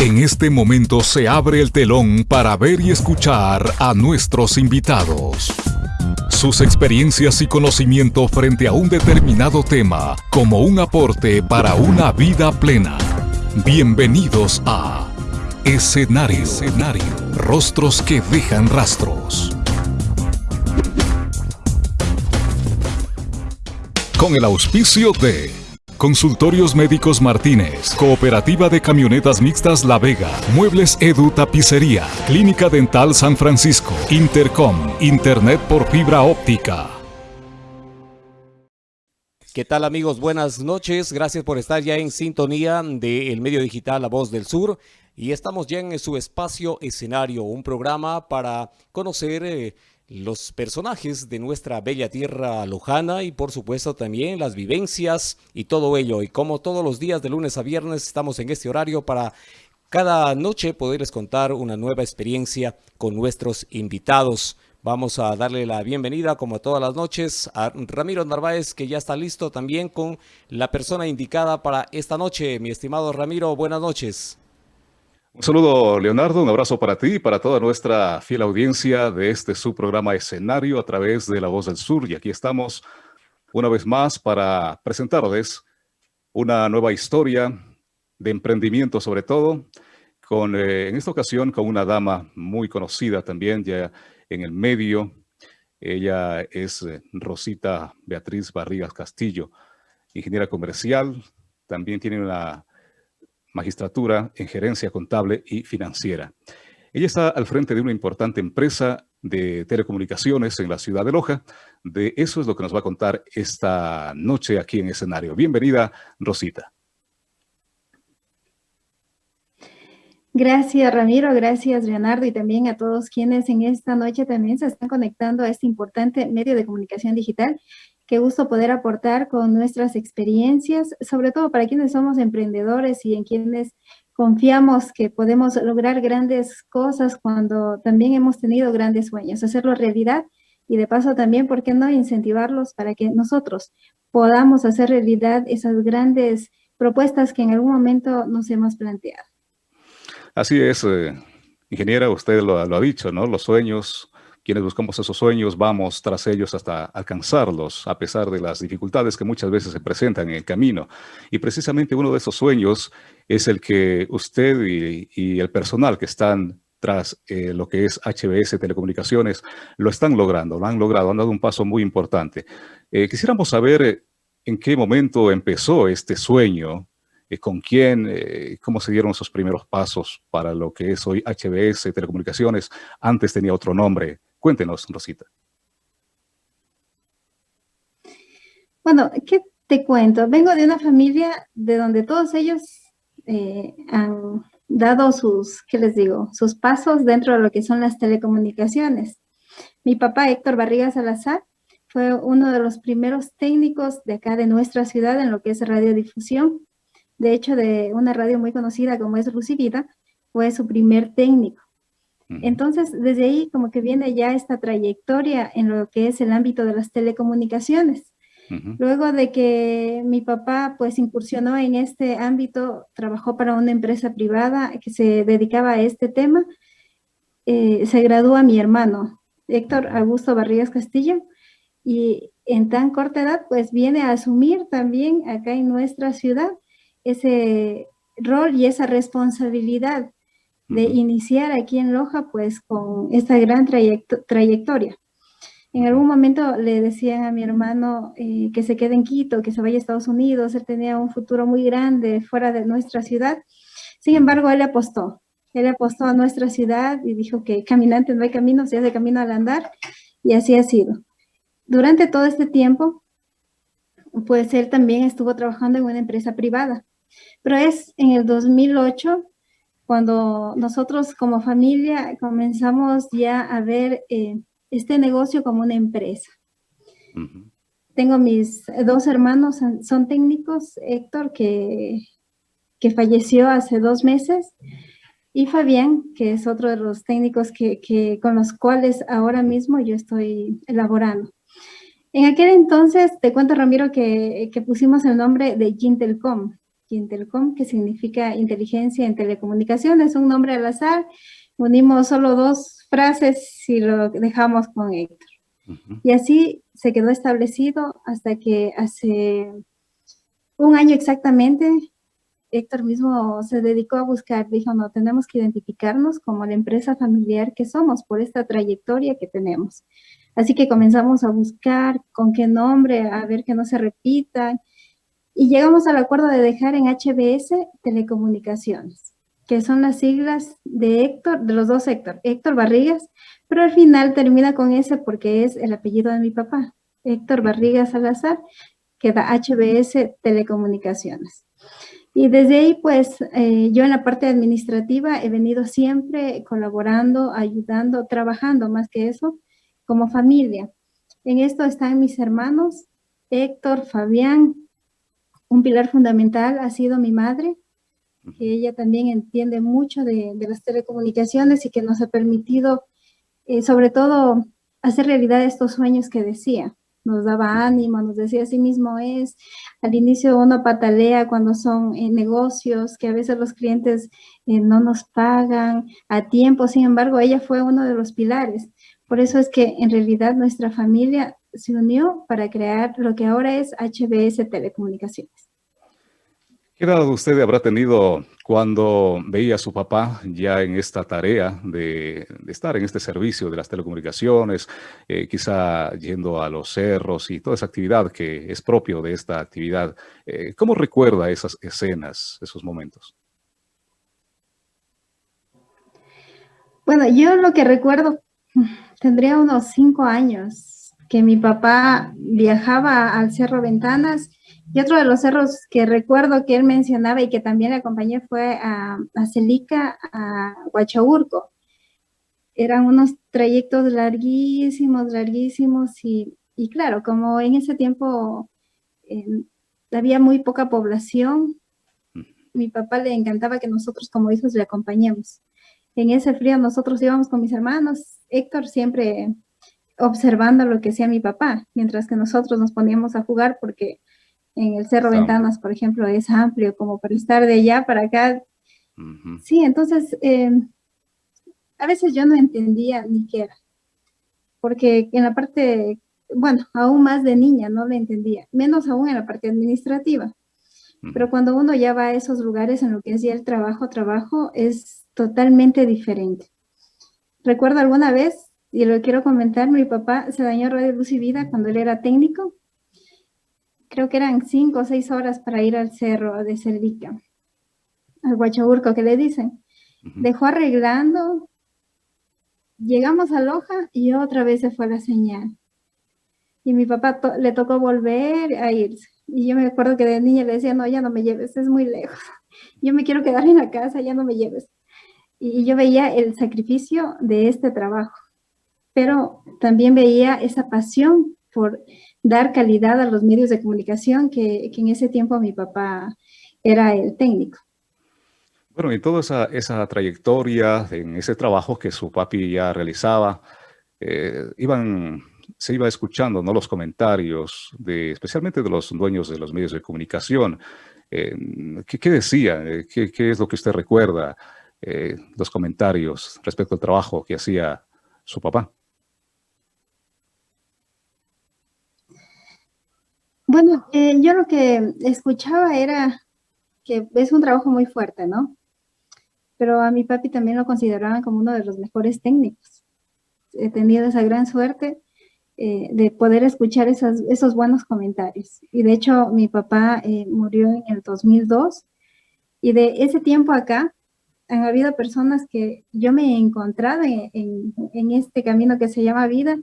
En este momento se abre el telón para ver y escuchar a nuestros invitados. Sus experiencias y conocimiento frente a un determinado tema como un aporte para una vida plena. Bienvenidos a Escenario. Escenario. Rostros que dejan rastros. Con el auspicio de Consultorios Médicos Martínez, Cooperativa de Camionetas Mixtas La Vega, Muebles Edu Tapicería, Clínica Dental San Francisco, Intercom, Internet por fibra óptica. ¿Qué tal amigos? Buenas noches. Gracias por estar ya en sintonía del medio digital La Voz del Sur. Y estamos ya en su espacio escenario, un programa para conocer eh, los personajes de nuestra bella tierra lojana y por supuesto también las vivencias y todo ello. Y como todos los días de lunes a viernes estamos en este horario para cada noche poderles contar una nueva experiencia con nuestros invitados. Vamos a darle la bienvenida, como todas las noches, a Ramiro Narváez, que ya está listo también con la persona indicada para esta noche. Mi estimado Ramiro, buenas noches. Un saludo, Leonardo, un abrazo para ti y para toda nuestra fiel audiencia de este subprograma Escenario a través de La Voz del Sur. Y aquí estamos una vez más para presentarles una nueva historia de emprendimiento sobre todo, con, eh, en esta ocasión con una dama muy conocida también ya en el medio. Ella es eh, Rosita Beatriz Barrigas Castillo, ingeniera comercial, también tiene una magistratura en gerencia contable y financiera. Ella está al frente de una importante empresa de telecomunicaciones en la ciudad de Loja. De eso es lo que nos va a contar esta noche aquí en escenario. Bienvenida, Rosita. Gracias, Ramiro. Gracias, Leonardo, y también a todos quienes en esta noche también se están conectando a este importante medio de comunicación digital Qué gusto poder aportar con nuestras experiencias, sobre todo para quienes somos emprendedores y en quienes confiamos que podemos lograr grandes cosas cuando también hemos tenido grandes sueños, hacerlo realidad y de paso también, ¿por qué no incentivarlos para que nosotros podamos hacer realidad esas grandes propuestas que en algún momento nos hemos planteado? Así es, eh, ingeniera, usted lo, lo, ha dicho, ¿no? Los sueños quienes buscamos esos sueños vamos tras ellos hasta alcanzarlos, a pesar de las dificultades que muchas veces se presentan en el camino. Y precisamente uno de esos sueños es el que usted y, el personal que están tras eh, lo que es HBS Telecomunicaciones, lo están logrando, lo han logrado, han dado un paso muy importante. Eh, quisiéramos saber eh, en qué momento empezó este sueño, con quién, cómo se dieron esos primeros pasos para lo que es hoy HBS Telecomunicaciones. Antes tenía otro nombre. Cuéntenos, Rosita. Bueno, ¿qué te cuento? Vengo de una familia de donde todos ellos eh, han dado sus, ¿qué les digo? Sus pasos dentro de lo que son las telecomunicaciones. Mi papá, Héctor Barriga Salazar, fue uno de los primeros técnicos de acá de nuestra ciudad en lo que es radiodifusión. De hecho, de una radio muy conocida como es Lucivida, fue su primer técnico. Entonces, desde ahí como que viene ya esta trayectoria en lo que es el ámbito de las telecomunicaciones. Luego de que mi papá pues incursionó en este ámbito, trabajó para una empresa privada que se dedicaba a este tema, eh, se gradúa mi hermano, Héctor Augusto Barrigas Castillo, y en tan corta edad pues viene a asumir también acá en nuestra ciudad ese rol y esa responsabilidad de iniciar aquí en Loja pues con esta gran trayectoria. En algún momento le decían a mi hermano eh, que se quede en Quito, que se vaya a Estados Unidos, él tenía un futuro muy grande fuera de nuestra ciudad. Sin embargo, él apostó, él apostó a nuestra ciudad y dijo que caminante no hay camino, se hace camino al andar, y así ha sido. Durante todo este tiempo, pues él también estuvo trabajando en una empresa privada, pero es en el 2008 cuando nosotros como familia comenzamos ya a ver eh, este negocio como una empresa. Tengo mis dos hermanos, son técnicos, Héctor, que, que falleció hace dos meses, y Fabián, que es otro de los técnicos que, que, con los cuales ahora mismo yo estoy elaborando. En aquel entonces, te cuento Ramiro, que, que pusimos el nombre de Gintelcom. Quintelcom, que significa inteligencia en telecomunicaciones, un nombre al azar. Unimos solo dos frases y lo dejamos con Héctor. Y así se quedó establecido hasta que hace un año exactamente, Héctor mismo se dedicó a buscar, dijo, no, tenemos que identificarnos como la empresa familiar que somos por esta trayectoria que tenemos. Así que comenzamos a buscar con qué nombre, a ver que no se repitan, y llegamos al acuerdo de dejar en HBS Telecomunicaciones, que son las siglas de Héctor, de los dos Héctor, Héctor Barrigas, pero al final termina con ese porque es el apellido de mi papá, Héctor Barrigas Salazar, que da HBS Telecomunicaciones. Y desde ahí, pues, eh, yo en la parte administrativa he venido siempre colaborando, ayudando, trabajando más que eso, como familia. En esto están mis hermanos, Héctor, Fabián, un pilar fundamental ha sido mi madre, que ella también entiende mucho de, las telecomunicaciones y que nos ha permitido, eh, sobre todo, hacer realidad estos sueños que decía. Nos daba ánimo, nos decía así mismo es. Al inicio uno patalea cuando son eh, negocios, que a veces los clientes eh, no nos pagan a tiempo. Sin embargo, ella fue uno de los pilares. Por eso es que en realidad nuestra familia se unió para crear lo que ahora es HBS Telecomunicaciones. ¿Qué edad usted habrá tenido cuando veía a su papá ya en esta tarea de, estar en este servicio de las telecomunicaciones, eh, quizá yendo a los cerros y toda esa actividad que es propio de esta actividad? Eh, ¿Cómo recuerda esas escenas, esos momentos? Bueno, yo lo que recuerdo, tendría unos cinco años, que mi papá viajaba al Cerro Ventanas y otro de los cerros que recuerdo que él mencionaba y que también le acompañé fue a, a Celica, a Huachaurco. Eran unos trayectos larguísimos, larguísimos y, claro, como en ese tiempo había muy poca población, mi papá le encantaba que nosotros como hijos le acompañemos. En ese frío nosotros íbamos con mis hermanos. Héctor siempre observando lo que hacía mi papá, mientras que nosotros nos poníamos a jugar porque en el Cerro Ventanas, por ejemplo, es amplio como para estar de allá para acá. Sí, entonces, em, a veces yo no entendía ni qué era, porque en la parte, bueno, aún más de niña no le entendía, menos aún en la parte administrativa. Pero cuando uno ya va a esos lugares en lo que es ya el trabajo, trabajo, es totalmente diferente. Recuerdo alguna vez y lo quiero comentar, mi papá se dañó Radio Luz y Vida cuando él era técnico. Creo que eran cinco o seis horas para ir al cerro de Cervica, al Huachaburco que le dicen. Dejó arreglando, llegamos a Loja y otra vez se fue la señal. Y mi papá le tocó volver a irse. Y yo me acuerdo que de niña le decía, no, ya no me lleves, es muy lejos. Yo me quiero quedar en la casa, ya no me lleves. Y yo veía el sacrificio de este trabajo pero también veía esa pasión por dar calidad a los medios de comunicación que, en ese tiempo mi papá era el técnico. Bueno, y toda esa, trayectoria, en ese trabajo que su papi ya realizaba, eh, iban, se iba escuchando ¿no? los comentarios, de, especialmente de los dueños de los medios de comunicación. Eh, ¿qué, ¿qué, decía? ¿Qué, ¿Qué, es lo que usted recuerda? Eh, los comentarios respecto al trabajo que hacía su papá. Bueno, eh, yo lo que escuchaba era que es un trabajo muy fuerte, ¿no? Pero a mi papi también lo consideraban como uno de los mejores técnicos. He tenido esa gran suerte eh, de poder escuchar esos buenos comentarios. Y de hecho, mi papá eh, murió en el 2002 y de ese tiempo acá han habido personas que yo me he encontrado en, en este camino que se llama vida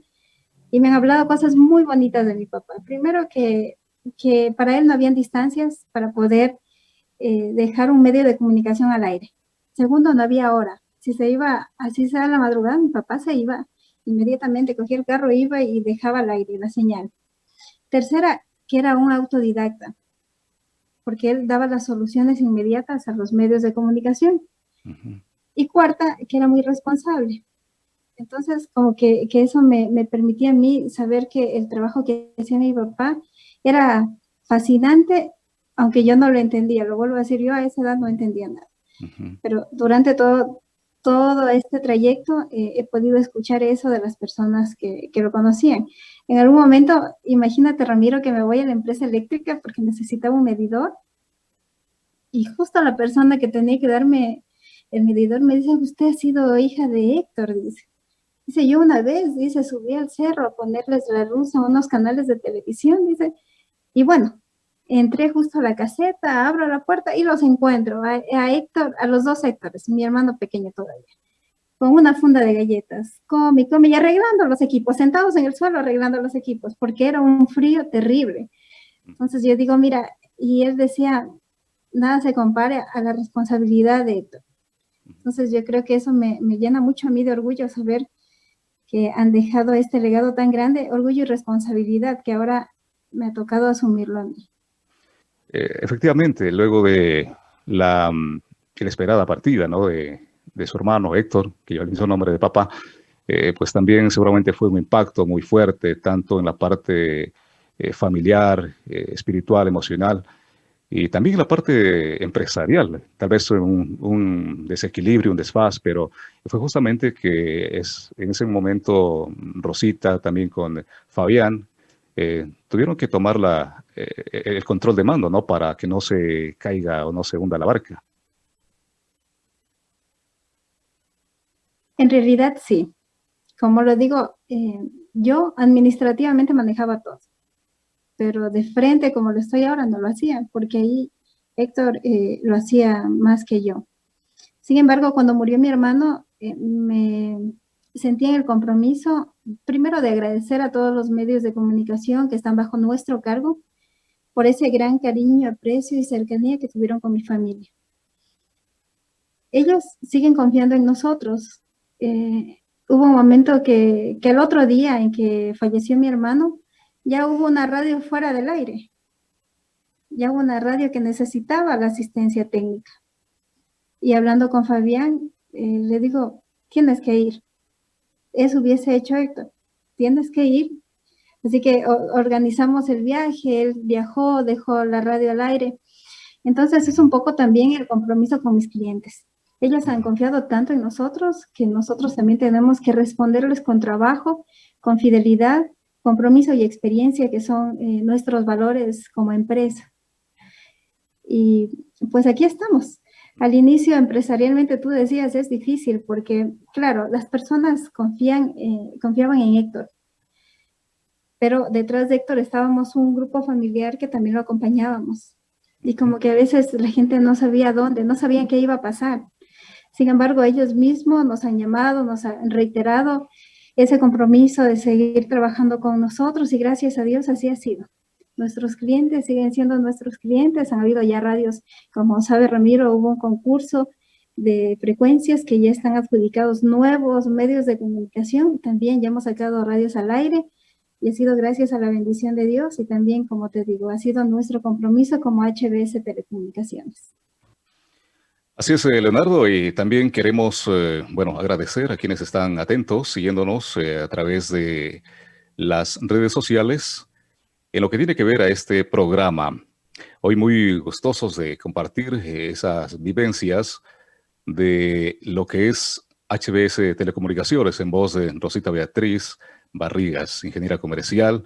y me han hablado cosas muy bonitas de mi papá. Primero que, que para él no habían distancias para poder eh, dejar un medio de comunicación al aire. Segundo, no había hora. Si se iba, así sea la madrugada, mi papá se iba inmediatamente, cogía el carro, iba y dejaba al aire la señal. Tercera, que era un autodidacta, porque él daba las soluciones inmediatas a los medios de comunicación. Y cuarta, que era muy responsable. Entonces, como que, eso me, permitía a mí saber que el trabajo que hacía mi papá era fascinante aunque yo no lo entendía, lo vuelvo a decir, yo a esa edad no entendía nada. Pero durante todo, todo este trayecto eh, he podido escuchar eso de las personas que, que, lo conocían. En algún momento, imagínate Ramiro que me voy a la empresa eléctrica porque necesitaba un medidor y justo la persona que tenía que darme el medidor me dice, usted ha sido hija de Héctor, dice. Dice, yo una vez, dice, subí al cerro a ponerles la luz a unos canales de televisión, dice, y bueno, entré justo a la caseta, abro la puerta y los encuentro, a, Héctor, a los dos Héctores, mi hermano pequeño todavía, con una funda de galletas, come, come, y arreglando los equipos, sentados en el suelo arreglando los equipos, porque era un frío terrible. Entonces yo digo, mira, y él decía, nada se compare a la responsabilidad de Héctor. Entonces yo creo que eso me, me llena mucho a mí de orgullo saber que han dejado este legado tan grande, orgullo y responsabilidad que ahora me ha tocado asumirlo a mí. Eh, efectivamente, luego de la mm, inesperada partida ¿no? de, su hermano Héctor, que lleva el mismo nombre de papá, eh, pues también seguramente fue un impacto muy fuerte, tanto en la parte eh, familiar, espiritual, emocional, y también en la parte empresarial. Tal vez un, un desequilibrio, un desfaz, pero fue justamente que es, en ese momento Rosita, también con Fabián, eh, tuvieron que tomar la, eh, el control de mando, ¿no? Para que no se caiga o no se hunda la barca. En realidad sí. Como lo digo, eh, yo administrativamente manejaba todo, pero de frente como lo estoy ahora no lo hacía, porque ahí Héctor lo hacía más que yo. Sin embargo, cuando murió mi hermano, me, sentí el compromiso, primero de agradecer a todos los medios de comunicación que están bajo nuestro cargo por ese gran cariño, aprecio y cercanía que tuvieron con mi familia. Ellos siguen confiando en nosotros. Eh, hubo un momento que, que el otro día en que falleció mi hermano, ya hubo una radio fuera del aire. Ya hubo una radio que necesitaba la asistencia técnica. Y hablando con Fabián, eh, le digo, tienes que ir eso hubiese hecho Héctor. Tienes que ir. Así que organizamos el viaje, él viajó, dejó la radio al aire. Entonces es un poco también el compromiso con mis clientes. Ellos han confiado tanto en nosotros que nosotros también tenemos que responderles con trabajo, con fidelidad, compromiso y experiencia, que son eh, nuestros valores como empresa. Y pues aquí estamos. Al inicio, empresarialmente, tú decías, es difícil porque, claro, las personas eh, confiaban en Héctor. Pero detrás de Héctor estábamos un grupo familiar que también lo acompañábamos. Y como que a veces la gente no sabía dónde, no sabían qué iba a pasar. Sin embargo, ellos mismos nos han llamado, nos han reiterado ese compromiso de seguir trabajando con nosotros y gracias a Dios así ha sido. Nuestros clientes siguen siendo nuestros clientes. Han habido ya radios, como sabe Ramiro, hubo un concurso de frecuencias que ya están adjudicados nuevos medios de comunicación. También ya hemos sacado radios al aire y ha sido gracias a la bendición de Dios y también, como te digo, ha sido nuestro compromiso como HBS Telecomunicaciones. Así es, eh, Leonardo, y también queremos, eh, bueno, agradecer a quienes están atentos, siguiéndonos eh, a través de las redes sociales, en lo que tiene que ver a este programa, hoy muy gustosos de compartir esas vivencias de lo que es HBS Telecomunicaciones en voz de Rosita Beatriz Barrigas, ingeniera comercial.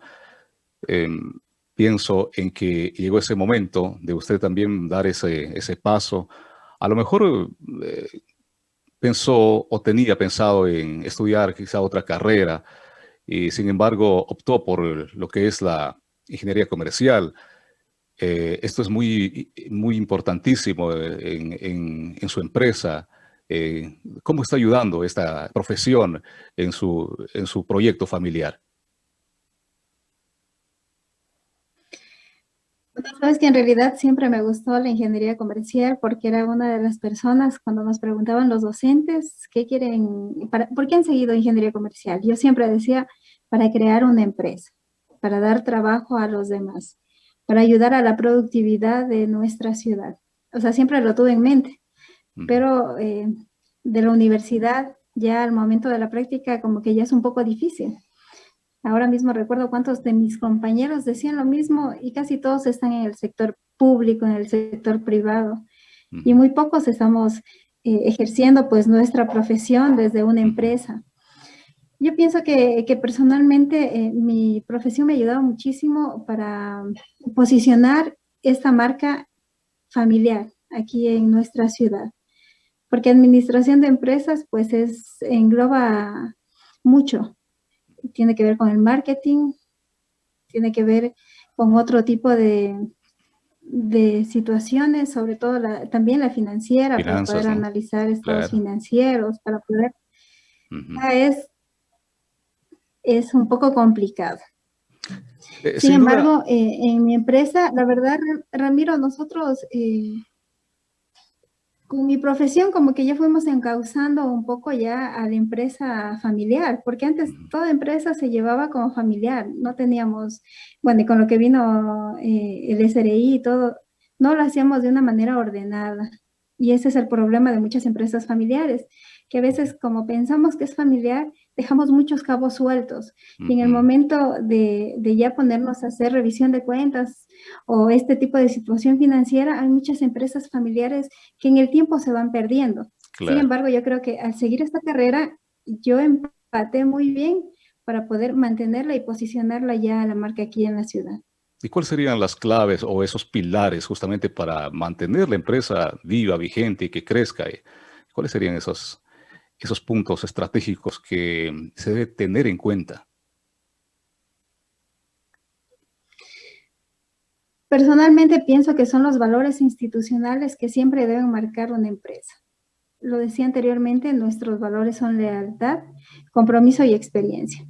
Em, pienso en que llegó ese momento de usted también dar ese, ese paso. A lo mejor eh, pensó o tenía pensado en estudiar quizá otra carrera y sin embargo optó por lo que es la ingeniería comercial. Eh, esto es muy, muy importantísimo en, su empresa. Eh, ¿Cómo está ayudando esta profesión en su, en su proyecto familiar? Sabes que en realidad siempre me gustó la ingeniería comercial porque era una de las personas cuando nos preguntaban los docentes qué quieren, para, por qué han seguido ingeniería comercial. Yo siempre decía para crear una empresa para dar trabajo a los demás, para ayudar a la productividad de nuestra ciudad. O sea, siempre lo tuve en mente, pero eh, de la universidad ya al momento de la práctica como que ya es un poco difícil. Ahora mismo recuerdo cuántos de mis compañeros decían lo mismo y casi todos están en el sector público, en el sector privado. Y muy pocos estamos eh, ejerciendo pues nuestra profesión desde una empresa. Yo pienso que, personalmente eh, mi profesión me ha ayudado muchísimo para posicionar esta marca familiar aquí en nuestra ciudad. Porque administración de empresas pues es, engloba mucho. Tiene que ver con el marketing, tiene que ver con otro tipo de, de situaciones, sobre todo también la financiera, para poder analizar estados financieros, para poder... es, es un poco complicado. Eh, sin, embargo, eh, en mi empresa, la verdad, Ramiro, nosotros eh, con mi profesión como que ya fuimos encauzando un poco ya a la empresa familiar, porque antes toda empresa se llevaba como familiar, no teníamos, bueno, y con lo que vino el SRI y todo, no lo hacíamos de una manera ordenada. Y ese es el problema de muchas empresas familiares, que a veces como pensamos que es familiar, dejamos muchos cabos sueltos. Y en el momento de, de, ya ponernos a hacer revisión de cuentas o este tipo de situación financiera, hay muchas empresas familiares que en el tiempo se van perdiendo. Sin embargo, yo creo que al seguir esta carrera, yo empaté muy bien para poder mantenerla y posicionarla ya a la marca aquí en la ciudad. ¿Y cuáles serían las claves o esos pilares justamente para mantener la empresa viva, vigente y que crezca? ¿Cuáles serían esos, esos puntos estratégicos que se debe tener en cuenta? Personalmente pienso que son los valores institucionales que siempre deben marcar una empresa. Lo decía anteriormente, nuestros valores son lealtad, compromiso y experiencia.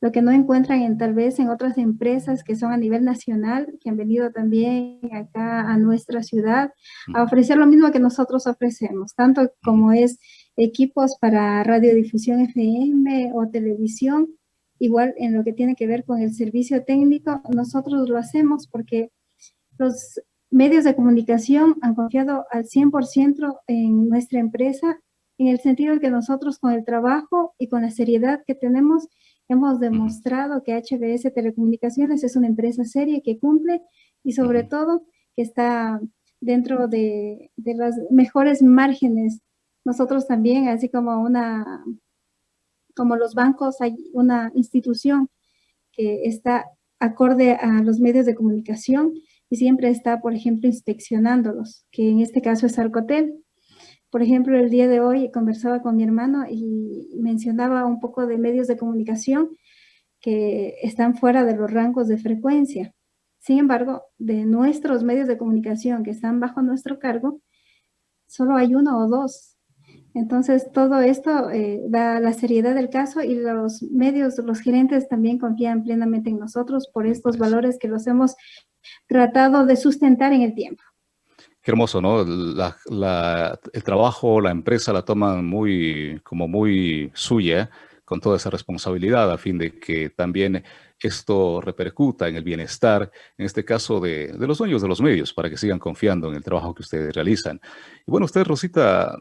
Lo que no encuentran en, tal vez en otras empresas que son a nivel nacional, que han venido también acá a nuestra ciudad a ofrecer lo mismo que nosotros ofrecemos, tanto como es equipos para radiodifusión FM o televisión, igual en lo que tiene que ver con el servicio técnico, nosotros lo hacemos porque los medios de comunicación han confiado al 100% en nuestra empresa, en el sentido de que nosotros con el trabajo y con la seriedad que tenemos, hemos demostrado que HBS Telecomunicaciones es una empresa seria que cumple y sobre todo que está dentro de, de las mejores márgenes nosotros también, así como una, como los bancos, hay una institución que está acorde a los medios de comunicación y siempre está, por ejemplo, inspeccionándolos, que en este caso es Arcotel. Por ejemplo, el día de hoy conversaba con mi hermano y mencionaba un poco de medios de comunicación que están fuera de los rangos de frecuencia. Sin embargo, de nuestros medios de comunicación que están bajo nuestro cargo, solo hay uno o dos entonces, todo esto eh, da la seriedad del caso y los medios, los gerentes también confían plenamente en nosotros por estos valores que los hemos tratado de sustentar en el tiempo. Qué hermoso, ¿no? el trabajo, la empresa la toman muy, como muy suya, con toda esa responsabilidad a fin de que también esto repercuta en el bienestar, en este caso de, de los dueños de los medios, para que sigan confiando en el trabajo que ustedes realizan. Y bueno, usted, Rosita,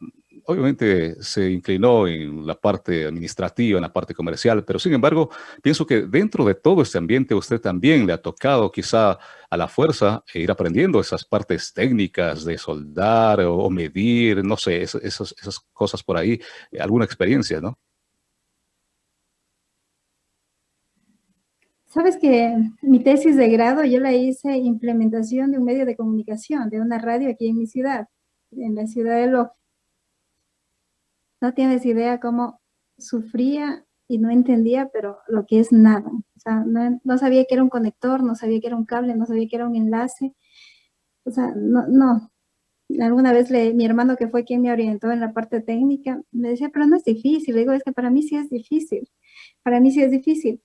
obviamente se inclinó en la parte administrativa, en la parte comercial, pero sin embargo, pienso que dentro de todo este ambiente usted también le ha tocado quizá a la fuerza ir aprendiendo esas partes técnicas de soldar o, medir, no sé, esas, cosas por ahí, eh, alguna experiencia, ¿no? Sabes que mi tesis de grado yo la hice implementación de un medio de comunicación, de una radio aquí en mi ciudad, en la ciudad de Loja. No tienes idea cómo sufría y no entendía, pero lo que es nada. O sea, no, sabía que era un conector, no sabía que era un cable, no sabía que era un enlace. O sea, no, no. Alguna vez le, mi hermano que fue quien me orientó en la parte técnica, me decía, pero no es difícil. Le digo, es que para mí sí es difícil. Para mí sí es difícil.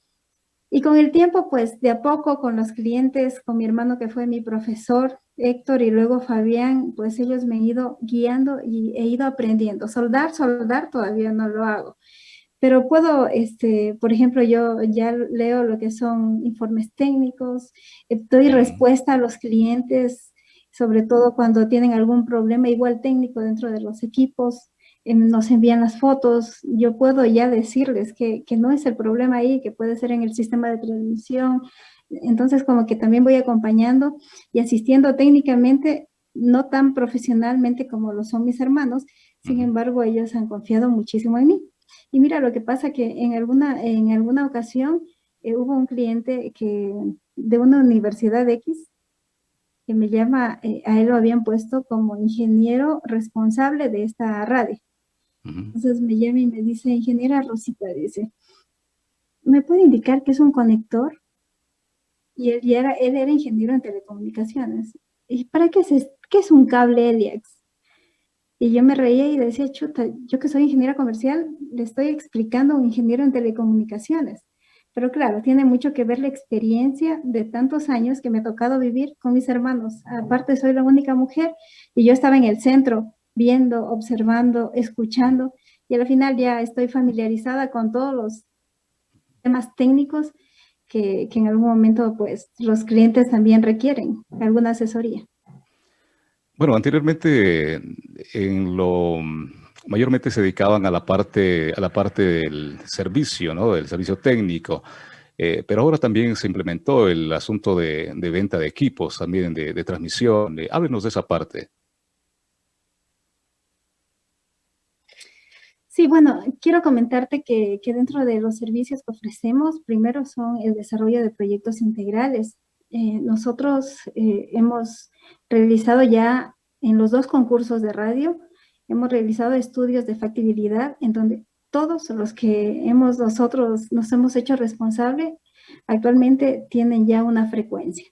Y con el tiempo, pues de a poco con los clientes, con mi hermano que fue mi profesor, Héctor y luego Fabián, pues ellos me han ido guiando y he ido aprendiendo. Soldar, soldar todavía no lo hago. Pero puedo, este, por ejemplo, yo ya leo lo que son informes técnicos, eh, doy respuesta a los clientes, sobre todo cuando tienen algún problema igual técnico dentro de los equipos. Em, nos envían las fotos, yo puedo ya decirles que, que, no es el problema ahí, que puede ser en el sistema de transmisión. Entonces, como que también voy acompañando y asistiendo técnicamente, no tan profesionalmente como lo son mis hermanos, sin embargo, ellos han confiado muchísimo en mí. Y mira, lo que pasa que en alguna, en alguna ocasión eh, hubo un cliente que de una universidad X que me llama, eh, a él lo habían puesto como ingeniero responsable de esta radio. Entonces me llama y me dice, ingeniera Rosita, dice, ¿me puede indicar qué es un conector? Y él, era, él era ingeniero en telecomunicaciones. ¿Y para qué es, qué es un cable Eliax? Y yo me reía y decía, chuta, yo que soy ingeniera comercial, le estoy explicando a un ingeniero en telecomunicaciones. Pero claro, tiene mucho que ver la experiencia de tantos años que me ha tocado vivir con mis hermanos. Aparte, soy la única mujer y yo estaba en el centro viendo, observando, escuchando y al final ya estoy familiarizada con todos los temas técnicos que, en algún momento pues los clientes también requieren alguna asesoría. Bueno, anteriormente en lo mayormente se dedicaban a la parte, a la parte del servicio, ¿no? del servicio técnico, eh, pero ahora también se implementó el asunto de, venta de equipos, también de, transmisión. háblenos de esa parte. Sí, bueno, quiero comentarte que, dentro de los servicios que ofrecemos, primero son el desarrollo de proyectos integrales. Eh, nosotros eh, hemos realizado ya en los dos concursos de radio, hemos realizado estudios de factibilidad en donde todos los que hemos nosotros nos hemos hecho responsable actualmente tienen ya una frecuencia.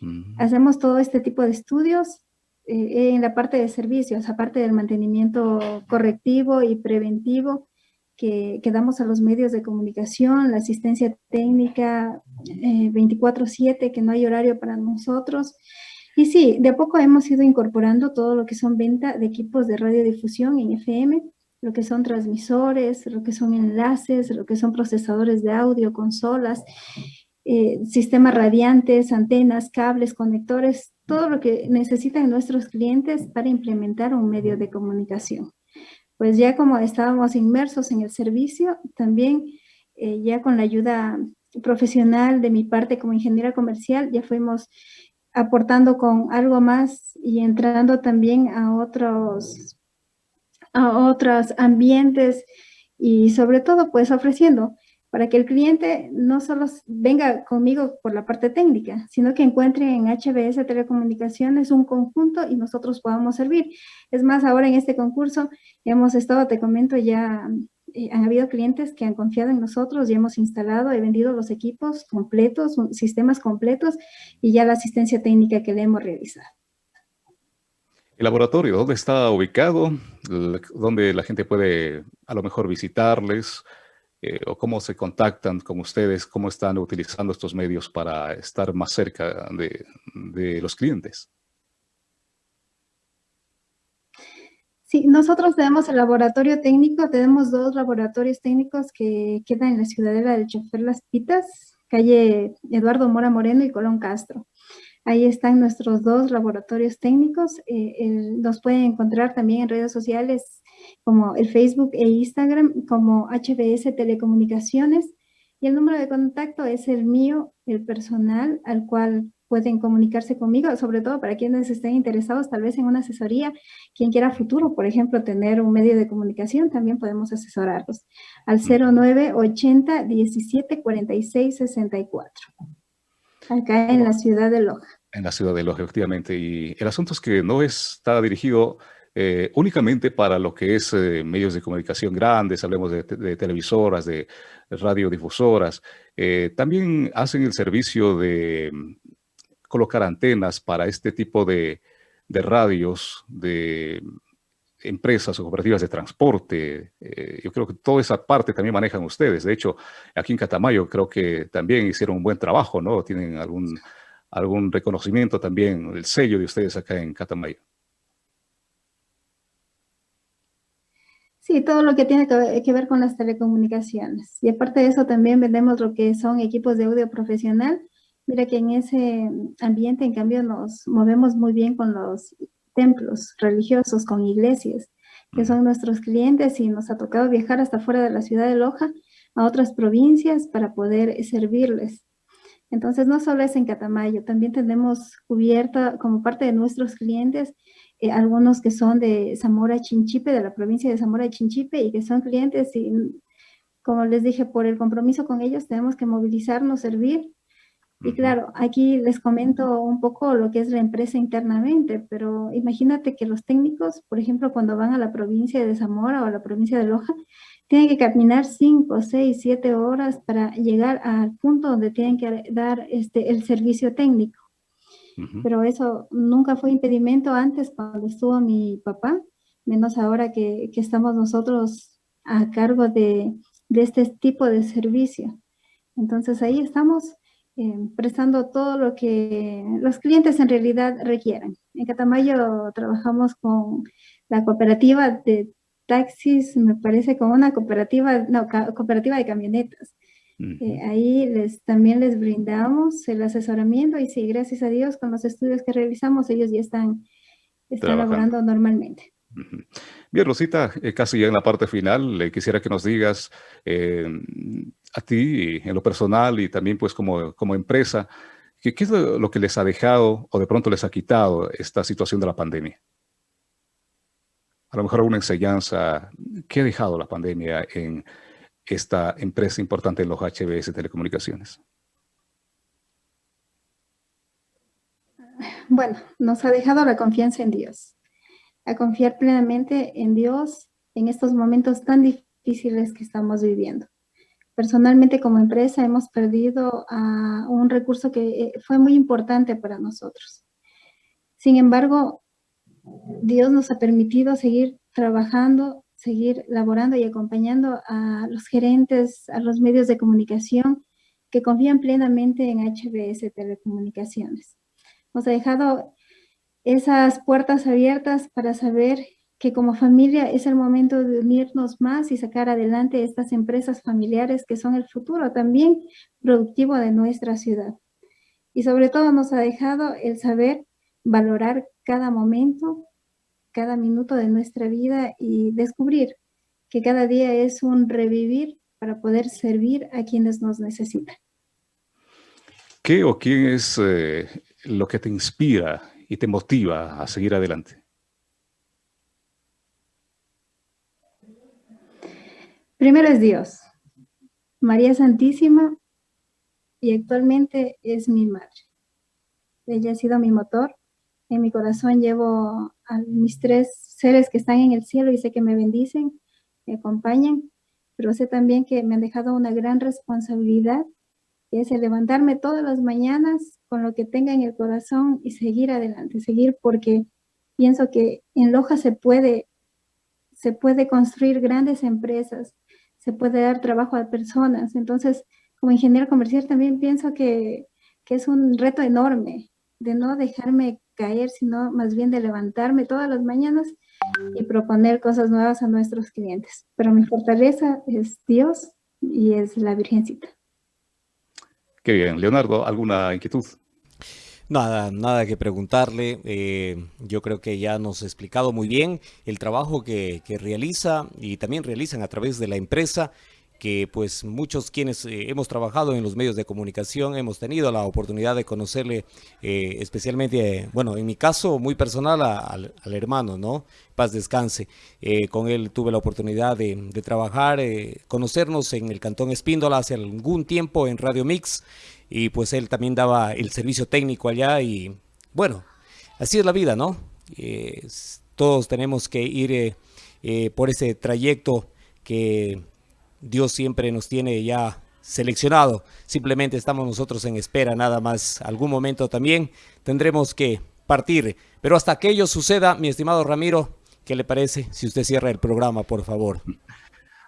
Mm. Hacemos todo este tipo de estudios eh, en la parte de servicios, aparte del mantenimiento correctivo y preventivo que, que damos a los medios de comunicación, la asistencia técnica 24-7, eh, que no hay horario para nosotros, y sí, de poco hemos ido incorporando todo lo que son venta de equipos de radiodifusión en FM, lo que son transmisores, lo que son enlaces, lo que son procesadores de audio, consolas, eh, sistemas radiantes, antenas, cables, conectores, todo lo que necesitan nuestros clientes para implementar un medio de comunicación. Pues ya como estábamos inmersos en el servicio, también eh, ya con la ayuda profesional de mi parte como ingeniera comercial, ya fuimos aportando con algo más y entrando también a otros, a otros ambientes y sobre todo pues ofreciendo para que el cliente no solo venga conmigo por la parte técnica, sino que encuentre en HBS Telecomunicaciones un conjunto y nosotros podamos servir. Es más, ahora en este concurso hemos estado, te comento, ya eh, han habido clientes que han confiado en nosotros y hemos instalado, he vendido los equipos completos, sistemas completos y ya la asistencia técnica que le hemos realizado. ¿El laboratorio dónde está ubicado? ¿Dónde la gente puede a lo mejor visitarles? Eh, ¿O cómo se contactan con ustedes? ¿Cómo están utilizando estos medios para estar más cerca de los clientes? Sí, nosotros tenemos el laboratorio técnico, tenemos dos laboratorios técnicos que quedan en la ciudadela del Chofer Las Pitas, calle Eduardo Mora Moreno y Colón Castro. Ahí están nuestros dos laboratorios técnicos. Eh, los pueden encontrar también en redes sociales como el Facebook e Instagram como HBS Telecomunicaciones. Y el número de contacto es el mío, el personal, al cual pueden comunicarse conmigo, sobre todo para quienes estén interesados tal vez en una asesoría, quien quiera futuro, por ejemplo, tener un medio de comunicación, también podemos asesorarlos al 0980 17 46 64. Acá en la ciudad de Loja. En la ciudad de Loja, efectivamente. Y el asunto es que no está dirigido eh, únicamente para lo que es eh, medios de comunicación grandes, hablemos de, televisoras, de radiodifusoras, eh, también hacen el servicio de colocar antenas para este tipo de, radios, de empresas o cooperativas de transporte. Eh, yo creo que toda esa parte también manejan ustedes. De hecho, aquí en Catamayo creo que también hicieron un buen trabajo, ¿no? Tienen algún, algún reconocimiento también, el sello de ustedes acá en Catamayo. Sí, todo lo que tiene que ver con las telecomunicaciones. Y aparte de eso también vendemos lo que son equipos de audio profesional Mira que en ese ambiente, en cambio, nos movemos muy bien con los templos religiosos, con iglesias. que son nuestros clientes y nos ha tocado viajar hasta fuera de la ciudad de Loja a otras provincias para poder servirles. Entonces, no solo es en Catamayo, también tenemos cubierta como parte de nuestros clientes eh, algunos que son de Zamora Chinchipe, de la provincia de Zamora Chinchipe y que son clientes y, como les dije, por el compromiso con ellos tenemos que movilizarnos, servir. Y claro, aquí les comento un poco lo que es la empresa internamente, pero imagínate que los técnicos, por ejemplo, cuando van a la provincia de Zamora o a la provincia de Loja, tienen que caminar 5, 6, 7 horas para llegar al punto donde tienen que dar este, el servicio técnico. Pero eso nunca fue impedimento antes cuando estuvo mi papá, menos ahora que, que estamos nosotros a cargo de, de, este tipo de servicio. Entonces ahí estamos prestando todo lo que los clientes en realidad requieran. En Catamayo trabajamos con la cooperativa de taxis, me parece como una cooperativa, no, cooperativa de camionetas. Eh, ahí les, también les brindamos el asesoramiento y sí, gracias a Dios, con los estudios que realizamos, ellos ya están, están laborando normalmente. Bien, Rosita, eh, casi ya en la parte final, le quisiera que nos digas eh, a ti, en lo personal y también pues como, como empresa, ¿qué, ¿qué es lo que les ha dejado o de pronto les ha quitado esta situación de la pandemia? a lo mejor alguna enseñanza que ha dejado la pandemia en esta empresa importante en los HBS Telecomunicaciones? Bueno, nos ha dejado la confianza en Dios, a confiar plenamente en Dios en estos momentos tan difíciles que estamos viviendo. Personalmente como empresa hemos perdido un recurso que eh, fue muy importante para nosotros. Sin embargo, Dios nos ha permitido seguir trabajando, seguir laborando y acompañando a los gerentes, a los medios de comunicación que confían plenamente en HBS Telecomunicaciones. Nos ha dejado esas puertas abiertas para saber que como familia es el momento de unirnos más y sacar adelante estas empresas familiares que son el futuro también productivo de nuestra ciudad. Y sobre todo nos ha dejado el saber valorar cada momento, cada minuto de nuestra vida y descubrir que cada día es un revivir para poder servir a quienes nos necesitan. ¿Qué o quién es eh, lo que te inspira y te motiva a seguir adelante? Primero es Dios, María Santísima, y actualmente es mi madre. Ella ha sido mi motor, en mi corazón llevo a mis tres seres que están en el cielo y sé que me bendicen, me acompañan, pero sé también que me han dejado una gran responsabilidad, es el levantarme todas las mañanas con lo que tenga en el corazón y seguir adelante, seguir porque pienso que en Loja se puede, se puede construir grandes empresas, se puede dar trabajo a personas. Entonces, como ingeniero comercial también pienso que, que es un reto enorme de no dejarme caer, sino más bien de levantarme todas las mañanas y proponer cosas nuevas a nuestros clientes. Pero mi fortaleza es Dios y es la Virgencita. Qué bien. Leonardo, ¿alguna inquietud? Nada, nada que preguntarle. Eh, yo creo que ya nos ha explicado muy bien el trabajo que, que realiza y también realizan a través de la empresa que pues muchos quienes eh, hemos trabajado en los medios de comunicación hemos tenido la oportunidad de conocerle eh, especialmente, bueno, en mi caso muy personal al, hermano, ¿no? Paz descanse. Eh, con él tuve la oportunidad de, trabajar, conocernos en el Cantón Espíndola hace algún tiempo en Radio Mix y pues él también daba el servicio técnico allá y bueno, así es la vida, ¿no? todos tenemos que ir por ese trayecto que Dios siempre nos tiene ya seleccionado. Simplemente estamos nosotros en espera nada más. Algún momento también tendremos que partir. Pero hasta que ello suceda, mi estimado Ramiro, ¿qué le parece si usted cierra el programa, por favor?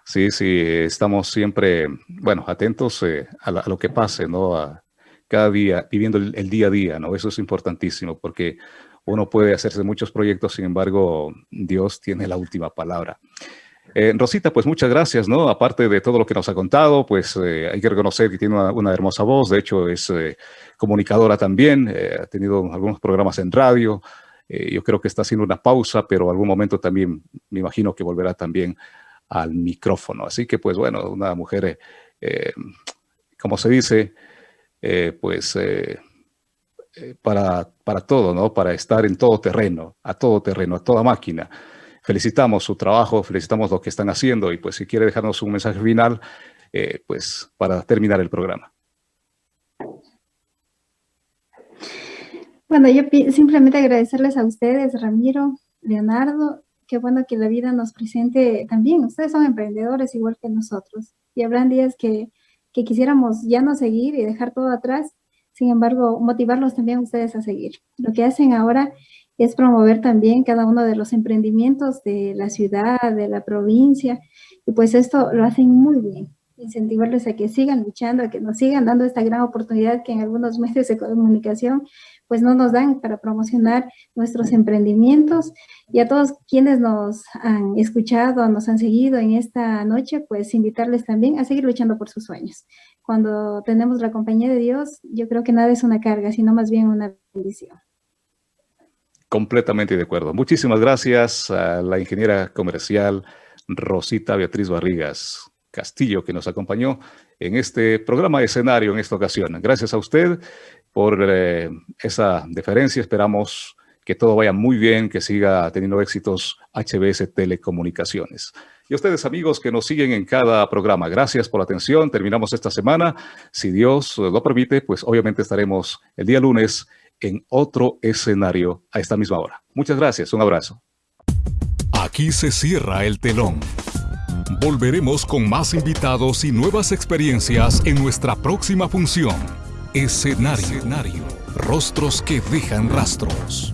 Sí, sí, estamos siempre, bueno, atentos eh, a, lo que pase, ¿no? Cada día, viviendo el, el, día a día, ¿no? Eso es importantísimo porque uno puede hacerse muchos proyectos, sin embargo, Dios tiene la última palabra. Eh, Rosita, pues muchas gracias, ¿no? Aparte de todo lo que nos ha contado, pues eh, hay que reconocer que tiene una, hermosa voz, de hecho es eh, comunicadora también, ha tenido algunos programas en radio, yo creo que está haciendo una pausa, pero algún momento también me imagino que volverá también al micrófono. Así que, pues bueno, una mujer, como se dice, pues para, para todo, ¿no? Para estar en todo terreno, a todo terreno, a toda máquina felicitamos su trabajo, felicitamos lo que están haciendo y pues si quiere dejarnos un mensaje final, eh, pues para terminar el programa. Bueno, yo simplemente agradecerles a ustedes, Ramiro, Leonardo, qué bueno que la vida nos presente también. Ustedes son emprendedores igual que nosotros y habrán días que, que quisiéramos ya no seguir y dejar todo atrás, sin embargo, motivarlos también ustedes a seguir. Lo que hacen ahora es promover también cada uno de los emprendimientos de la ciudad, de la provincia, y pues esto lo hacen muy bien. Incentivarles a que sigan luchando, a que nos sigan dando esta gran oportunidad que en algunos medios de comunicación pues no nos dan para promocionar nuestros emprendimientos. Y a todos quienes nos han escuchado, nos han seguido en esta noche, pues invitarles también a seguir luchando por sus sueños. Cuando tenemos la compañía de Dios, yo creo que nada es una carga, sino más bien una bendición. Completamente de acuerdo. Muchísimas gracias a la ingeniera comercial Rosita Beatriz Barrigas Castillo, que nos acompañó en este programa de escenario en esta ocasión. Gracias a usted por eh, esa deferencia. Esperamos que todo vaya muy bien, que siga teniendo éxitos HBS Telecomunicaciones. Y a ustedes, amigos, que nos siguen en cada programa, gracias por la atención. Terminamos esta semana. Si Dios lo permite, pues obviamente estaremos el día lunes en otro escenario a esta misma hora. Muchas gracias, un abrazo. Aquí se cierra el telón. Volveremos con más invitados y nuevas experiencias en nuestra próxima función. Escenario. Rostros que dejan rastros.